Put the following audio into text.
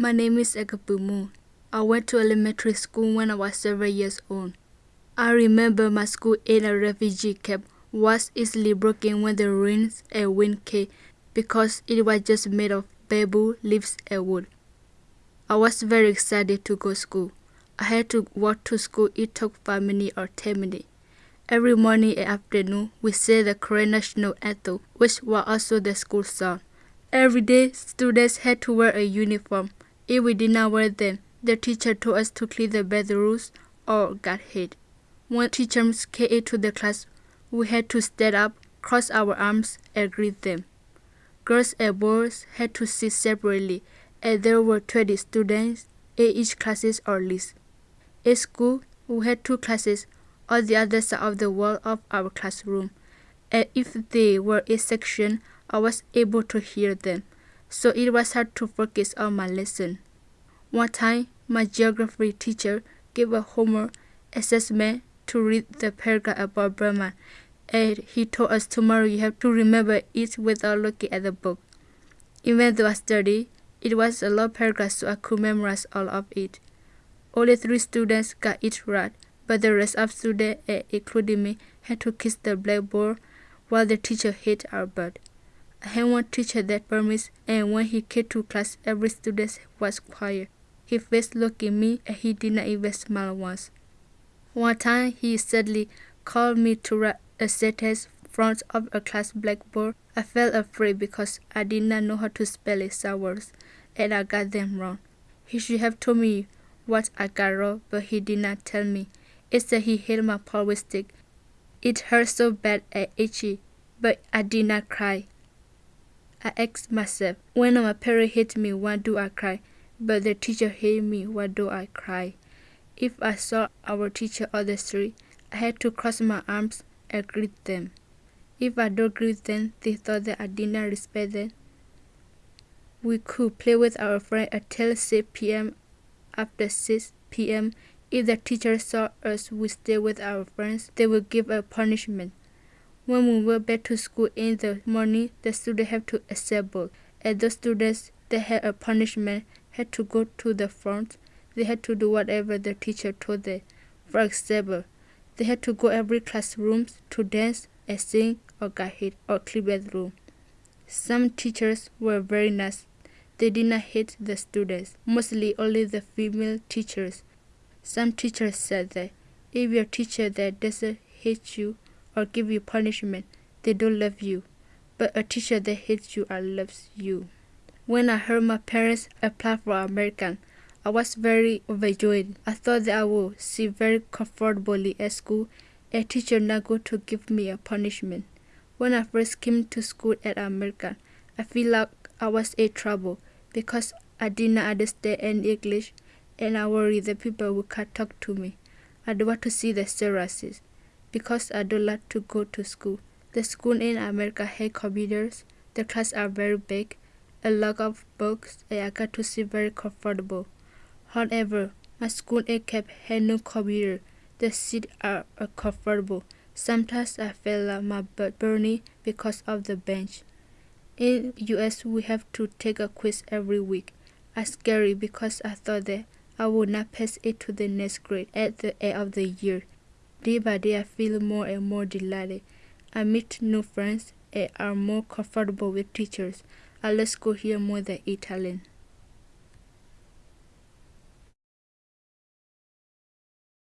My name is Agapumu. I went to elementary school when I was seven years old. I remember my school in a refugee camp was easily broken when the rains and wind came because it was just made of bamboo, leaves, and wood. I was very excited to go to school. I had to walk to school. It took 5 minutes or 10 minutes. Every morning and afternoon, we sang the Karen national anthem, which was also the school song. Every day, students had to wear a uniform. If we did not wear them, the teacher told us to clean the bathrooms or got hit. When teachers came into the class, we had to stand up, cross our arms, and greet them. Girls and boys had to sit separately, and there were 20 students in each classes or list. In school, we had two classes on the other side of the wall of our classroom, and if they were in section, I was able to hear them, so it was hard to focus on my lesson. One time, my geography teacher gave a homework assessment to read the paragraph about Burma, and he told us tomorrow you have to remember it without looking at the book. Even though I studied, it was a long paragraph so I could memorize all of it. Only three students got it right, but the rest of students, including me, had to kiss the blackboard while the teacher hit our butt. I had one teacher that promised, and when he came to class, every student was quiet. His face looked at me, and he did not even smile once. One time, he suddenly called me to write a sentence front of a class blackboard. I felt afraid because I did not know how to spell his words, and I got them wrong. He should have told me what I got wrong, but he did not tell me. Instead, he hit my with stick. It hurt so bad and itchy, but I did not cry. I asked myself, when my parents hit me, why do I cry? But the teacher hit me, why do I cry? If I saw our teacher on the street, I had to cross my arms and greet them. If I don't greet them, they thought that I did not respect them. We could play with our friends until 6 p.m. After 6 p.m., if the teacher saw us we stay with our friends, they would give a punishment. When we went back to school in the morning, the students have to assemble, and the students that had a punishment had to go to the front. They had to do whatever the teacher told them. For example, they had to go every classroom to dance and sing or get hit or clean bedroom. Some teachers were very nice. They did not hit the students, mostly only the female teachers. Some teachers said that if your teacher that doesn't hit you or give you punishment, they don't love you. But a teacher that hates you and loves you. When I heard my parents apply for American, I was very overjoyed. I thought that I would sit very comfortably at school, a teacher not going to give me a punishment. When I first came to school at American, I feel like I was in trouble because I did not understand any English and I worry that people will can't talk to me. I don't want to see the terraces because I don't like to go to school. The school in America has computers. The class are very big, a lot of books, and I got to sit very comfortable. However, my school in Cape had no computer. The seats are uncomfortable. Sometimes I feel like my butt burning because of the bench. In US, we have to take a quiz every week. I scary because I thought that I would not pass it to the next grade at the end of the year. Day by day, I feel more and more delighted. I meet new friends and are more comfortable with teachers. I love school here more than in Thailand.